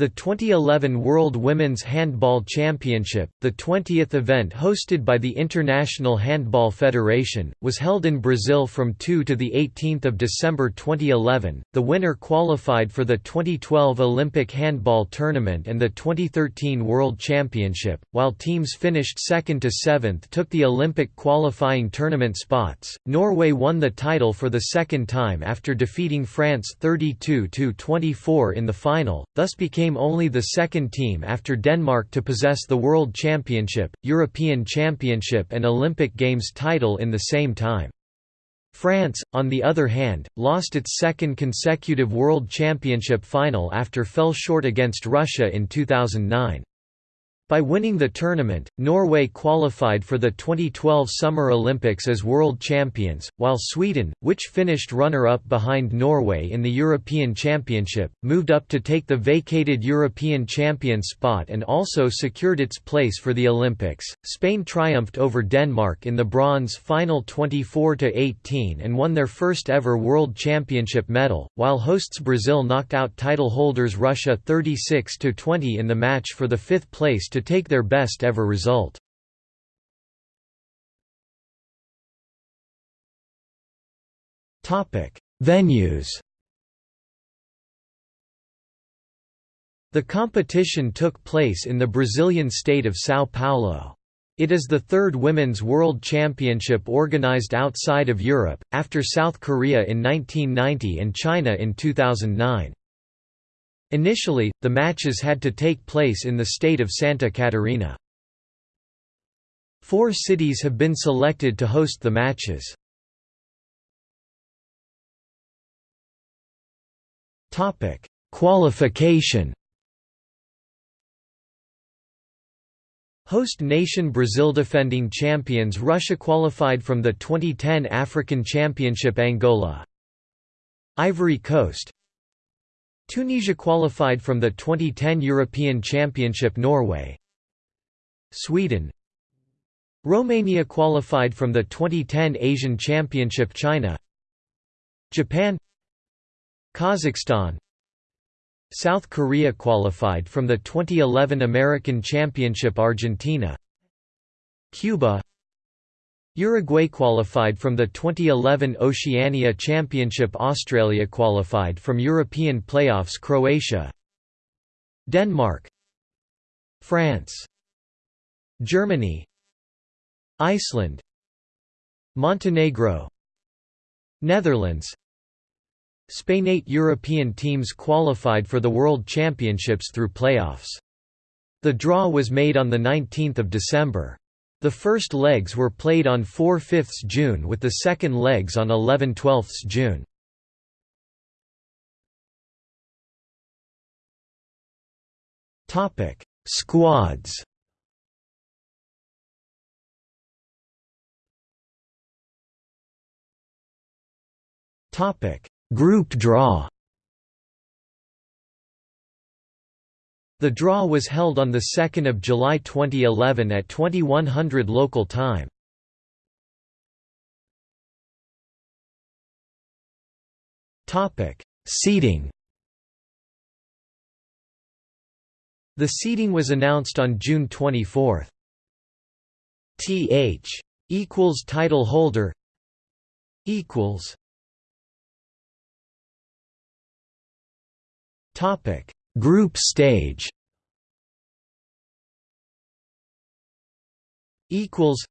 The 2011 World Women's Handball Championship, the 20th event hosted by the International Handball Federation, was held in Brazil from 2 to the 18th of December 2011. The winner qualified for the 2012 Olympic Handball Tournament and the 2013 World Championship, while teams finished 2nd to 7th took the Olympic qualifying tournament spots. Norway won the title for the second time after defeating France 32-24 in the final, thus became became only the second team after Denmark to possess the World Championship, European Championship and Olympic Games title in the same time. France, on the other hand, lost its second consecutive World Championship final after fell short against Russia in 2009. By winning the tournament, Norway qualified for the 2012 Summer Olympics as world champions, while Sweden, which finished runner-up behind Norway in the European Championship, moved up to take the vacated European champion spot and also secured its place for the Olympics. Spain triumphed over Denmark in the bronze final 24 to 18 and won their first ever world championship medal, while hosts Brazil knocked out title holders Russia 36 to 20 in the match for the fifth place to take their best ever result. Venues The competition took place in the Brazilian state of São Paulo. It is the third Women's World Championship organized outside of Europe, after South Korea in 1990 and China in 2009. Initially, the matches had to take place in the state of Santa Catarina. Four cities have been selected to host the matches. Qualification Host nation Brazil defending champions Russia qualified from the 2010 African Championship Angola Ivory Coast Tunisia qualified from the 2010 European Championship Norway. Sweden. Romania qualified from the 2010 Asian Championship China. Japan. Kazakhstan. South Korea qualified from the 2011 American Championship Argentina. Cuba Uruguay qualified from the 2011 Oceania Championship Australia qualified from European playoffs Croatia Denmark France Germany Iceland Montenegro Netherlands Spain Eight European teams qualified for the World Championships through playoffs. The draw was made on 19 December. The first legs were played on 4–5 June with the second legs on 11–12 June. Topic: Squads Topic: Group draw The draw was held on 2 July 2011 at 2100 local time. Topic: Seeding The seeding was announced on June 24. Th equals title holder equals Topic Group stage equals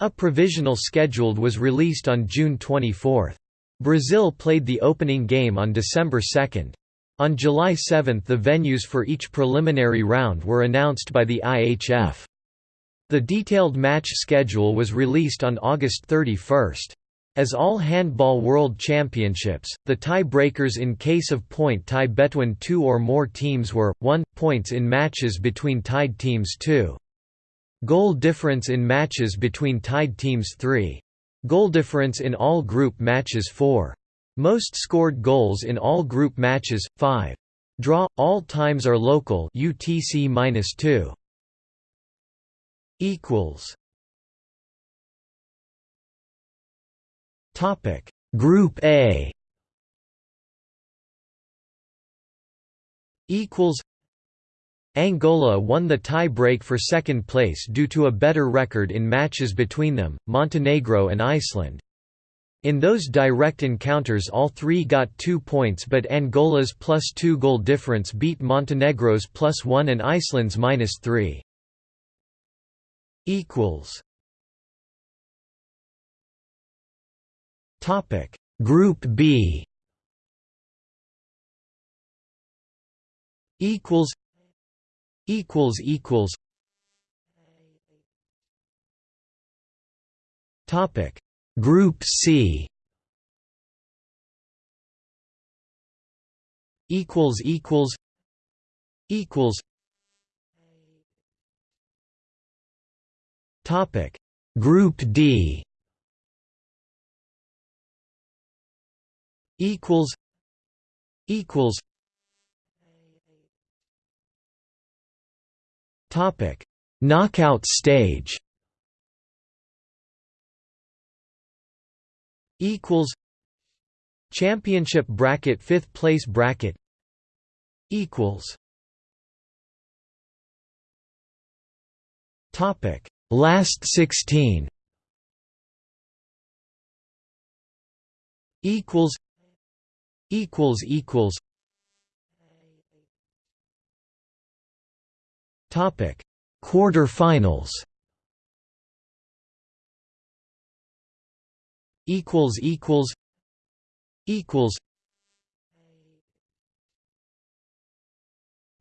A provisional scheduled was released on June 24. Brazil played the opening game on December 2. On July 7 the venues for each preliminary round were announced by the IHF. The detailed match schedule was released on August 31. As all handball world championships, the tie-breakers in case of point tie between two or more teams were, 1, points in matches between tied teams 2. Goal difference in matches between tied teams 3. Goal difference in all group matches 4. Most scored goals in all group matches 5. Draw all times are local UTC-2 equals Group A equals Angola won the tie-break for second place due to a better record in matches between them, Montenegro and Iceland. In those direct encounters all three got two points but Angola's plus two goal difference beat Montenegro's plus one and Iceland's minus three. Group B. Equals. Equals equals. Topic. Group C. Equals equals. Equals. Topic. Group D equals equals topic knockout stage equals championship bracket 5th place bracket equals topic last 16 equals equals equals. Topic. Quarter-finals. Equals equals. Equals.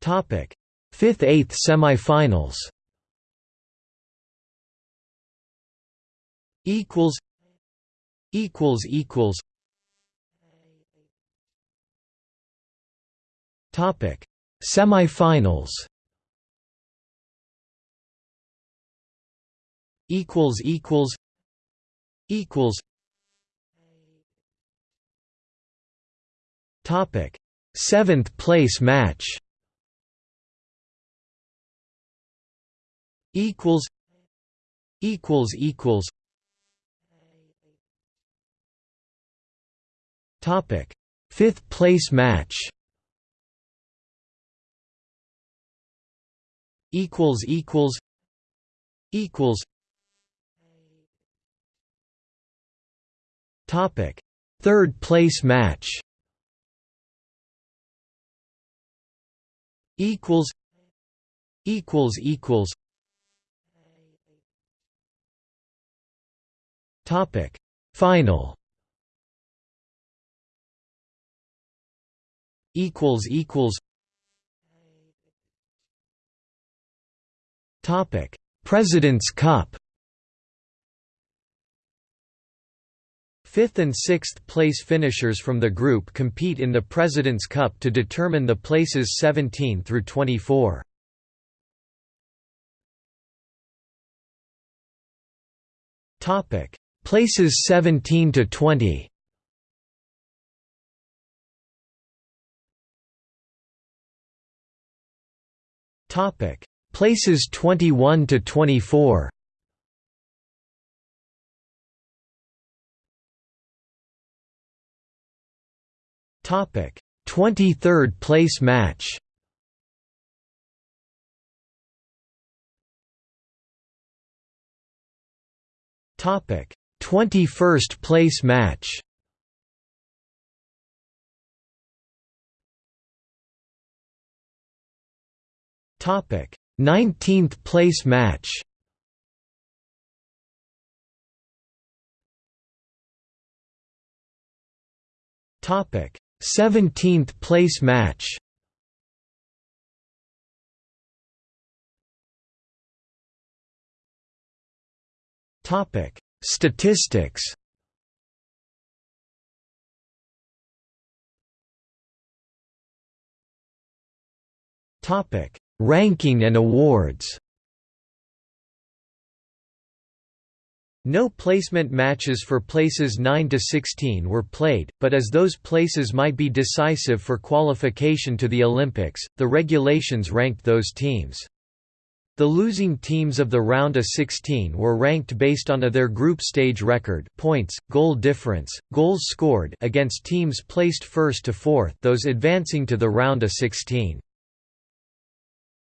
Topic. Fifth eighth semifinals. Equals. Equals equals topic semifinals equals equals equals Topic: Seventh place match. Equals. Equals equals. Topic: Fifth place match. Equals equals. Equals. Topic: Third place match. equals equals equals topic final equals equals topic president's cup Fifth and sixth place finishers from the group compete in the President's Cup to determine the places 17 through 24. Topic: Places 17 to 20. Topic: Places 21 to 24. Topic: 23rd place match. Topic: 21st place match. Topic: 19th place match. Topic: 17th place match. Topic. Statistics. Topic Ranking and awards No placement matches for places 9 to 16 were played, but as those places might be decisive for qualification to the Olympics, the regulations ranked those teams. The losing teams of the round of 16 were ranked based on their group stage record, points, goal difference, goals scored against teams placed first to fourth, those advancing to the round of 16.